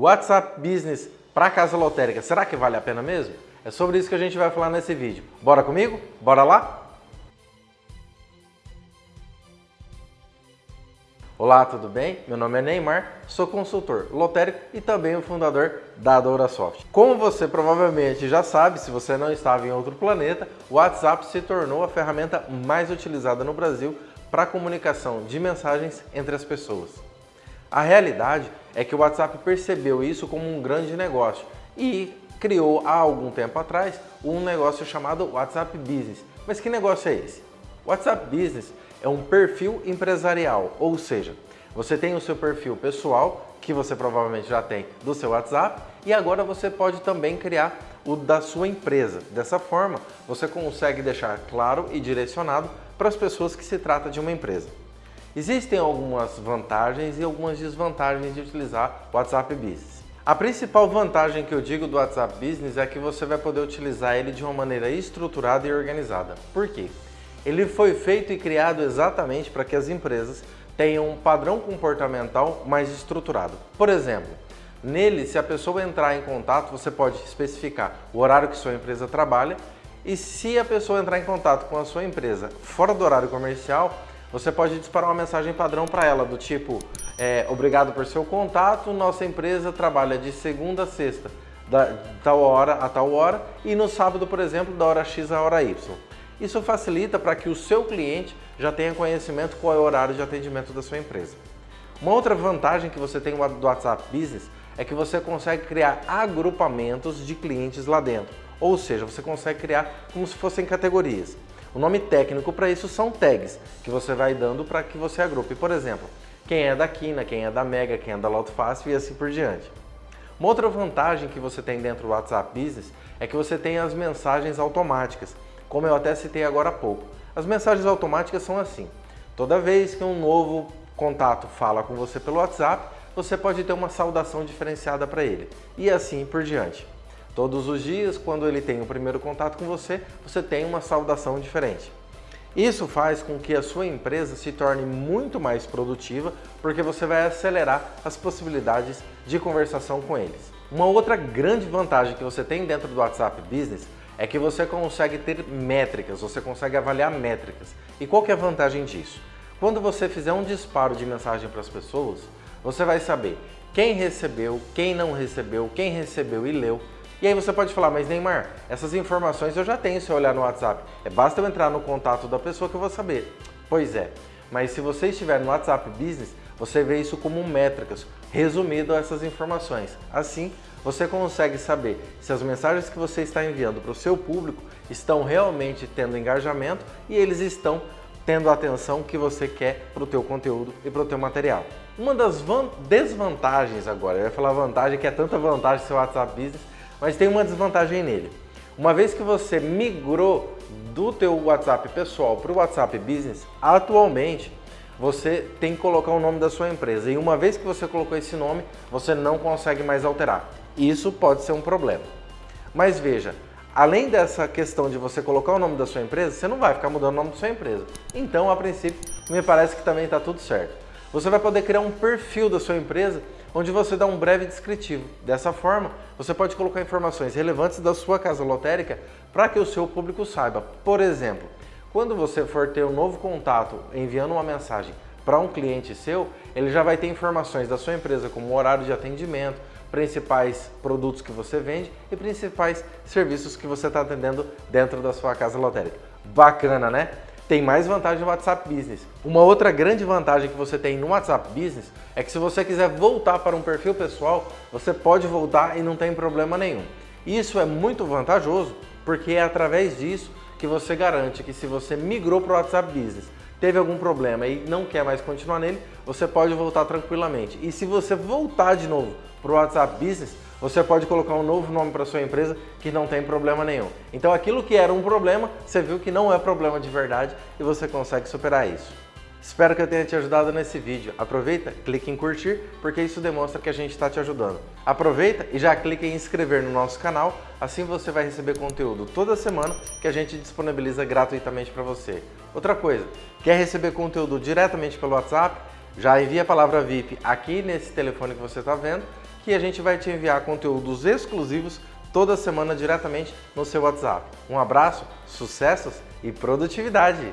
WhatsApp Business para casa lotérica, será que vale a pena mesmo? É sobre isso que a gente vai falar nesse vídeo. Bora comigo? Bora lá? Olá, tudo bem? Meu nome é Neymar, sou consultor lotérico e também o fundador da DouraSoft. Como você provavelmente já sabe, se você não estava em outro planeta, o WhatsApp se tornou a ferramenta mais utilizada no Brasil para comunicação de mensagens entre as pessoas. A realidade é que o WhatsApp percebeu isso como um grande negócio e criou há algum tempo atrás um negócio chamado WhatsApp Business. Mas que negócio é esse? WhatsApp Business é um perfil empresarial, ou seja, você tem o seu perfil pessoal, que você provavelmente já tem do seu WhatsApp, e agora você pode também criar o da sua empresa. Dessa forma, você consegue deixar claro e direcionado para as pessoas que se trata de uma empresa. Existem algumas vantagens e algumas desvantagens de utilizar o WhatsApp Business. A principal vantagem que eu digo do WhatsApp Business é que você vai poder utilizar ele de uma maneira estruturada e organizada. Por quê? Ele foi feito e criado exatamente para que as empresas tenham um padrão comportamental mais estruturado. Por exemplo, nele, se a pessoa entrar em contato, você pode especificar o horário que sua empresa trabalha e se a pessoa entrar em contato com a sua empresa fora do horário comercial, você pode disparar uma mensagem padrão para ela do tipo é, obrigado por seu contato, nossa empresa trabalha de segunda a sexta, da tal hora a tal hora e no sábado, por exemplo, da hora X à hora Y. Isso facilita para que o seu cliente já tenha conhecimento qual é o horário de atendimento da sua empresa. Uma outra vantagem que você tem do WhatsApp Business é que você consegue criar agrupamentos de clientes lá dentro. Ou seja, você consegue criar como se fossem categorias. O nome técnico para isso são tags, que você vai dando para que você agrupe. Por exemplo, quem é da Quina, quem é da Mega, quem é da Loto Fácil e assim por diante. Uma outra vantagem que você tem dentro do WhatsApp Business é que você tem as mensagens automáticas como eu até citei agora há pouco. As mensagens automáticas são assim. Toda vez que um novo contato fala com você pelo WhatsApp, você pode ter uma saudação diferenciada para ele. E assim por diante. Todos os dias, quando ele tem o primeiro contato com você, você tem uma saudação diferente. Isso faz com que a sua empresa se torne muito mais produtiva, porque você vai acelerar as possibilidades de conversação com eles. Uma outra grande vantagem que você tem dentro do WhatsApp Business é que você consegue ter métricas, você consegue avaliar métricas. E qual que é a vantagem disso? Quando você fizer um disparo de mensagem para as pessoas, você vai saber quem recebeu, quem não recebeu, quem recebeu e leu. E aí você pode falar, mas Neymar, essas informações eu já tenho se eu olhar no WhatsApp. É basta eu entrar no contato da pessoa que eu vou saber. Pois é, mas se você estiver no WhatsApp Business, você vê isso como métricas, resumido essas informações. Assim, você consegue saber se as mensagens que você está enviando para o seu público estão realmente tendo engajamento e eles estão tendo a atenção que você quer para o teu conteúdo e para o teu material. Uma das desvantagens agora, eu ia falar vantagem, que é tanta vantagem seu WhatsApp Business, mas tem uma desvantagem nele. Uma vez que você migrou do teu WhatsApp pessoal para o WhatsApp Business, atualmente você tem que colocar o nome da sua empresa. E uma vez que você colocou esse nome, você não consegue mais alterar. Isso pode ser um problema. Mas veja, além dessa questão de você colocar o nome da sua empresa, você não vai ficar mudando o nome da sua empresa. Então, a princípio, me parece que também está tudo certo. Você vai poder criar um perfil da sua empresa onde você dá um breve descritivo. Dessa forma, você pode colocar informações relevantes da sua casa lotérica para que o seu público saiba. Por exemplo, quando você for ter um novo contato enviando uma mensagem para um cliente seu, ele já vai ter informações da sua empresa, como horário de atendimento, principais produtos que você vende e principais serviços que você está atendendo dentro da sua casa lotérica. Bacana, né? Tem mais vantagem no WhatsApp Business. Uma outra grande vantagem que você tem no WhatsApp Business é que se você quiser voltar para um perfil pessoal, você pode voltar e não tem problema nenhum. Isso é muito vantajoso porque é através disso que você garante que se você migrou para o WhatsApp Business, teve algum problema e não quer mais continuar nele, você pode voltar tranquilamente. E se você voltar de novo para o WhatsApp Business, você pode colocar um novo nome para sua empresa que não tem problema nenhum. Então aquilo que era um problema, você viu que não é problema de verdade e você consegue superar isso. Espero que eu tenha te ajudado nesse vídeo. Aproveita, clique em curtir, porque isso demonstra que a gente está te ajudando. Aproveita e já clique em inscrever no nosso canal, assim você vai receber conteúdo toda semana que a gente disponibiliza gratuitamente para você. Outra coisa, quer receber conteúdo diretamente pelo WhatsApp? Já envia a palavra VIP aqui nesse telefone que você está vendo, que a gente vai te enviar conteúdos exclusivos toda semana diretamente no seu WhatsApp. Um abraço, sucessos e produtividade!